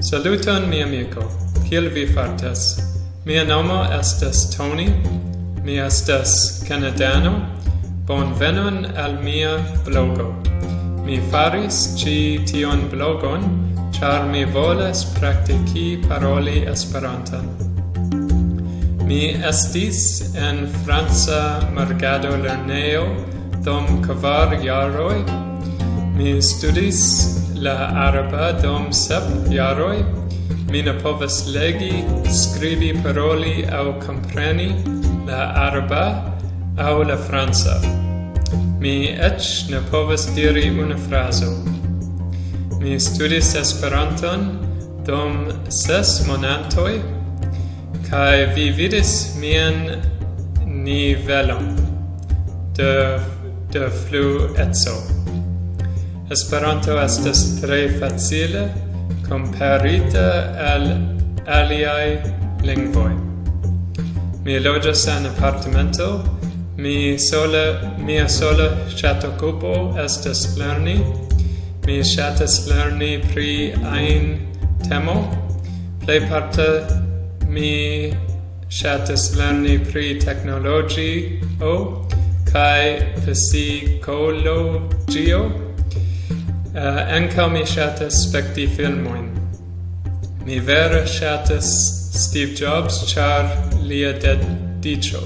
Saluton, mi amico. Kiel vi fartas? Mia nomo estas Tony. Mi estas Canadano. Bonvenon al mia blogo. Mi faris ci tion blogon, char mi volas praktiki paroli esperantan. Mi estis en Franca Margado Lerneo dom kvar jaroj. Mi studis la araba dom sep jaroj mi ne povas legi, skribi, paroli au compreni la araba au la franca. Mi ec ne povas diri una frazo. Mi studis Esperanton dom ses monatoj kai vi vidis mien nivelon de de flueco. Esperanto estas tre facile comparita al aliai lingvoi. Mi loĝas en apartamento, mi sola, mia sola ŝatokupo estas lerni. Mi ŝatas lerni pri ajn temo. Plejparte mi ŝatas lerni pri teknologio kaj psikologio. Eh, uh, anca mi shatas specti filmoin. Mi vera shatas Steve Jobs char lia dedicio.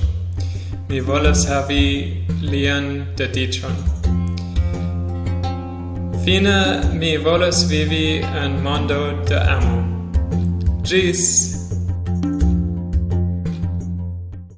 Mi volas havi lian dedicion. Fine mi volas vivi en mondo de amo. Gis!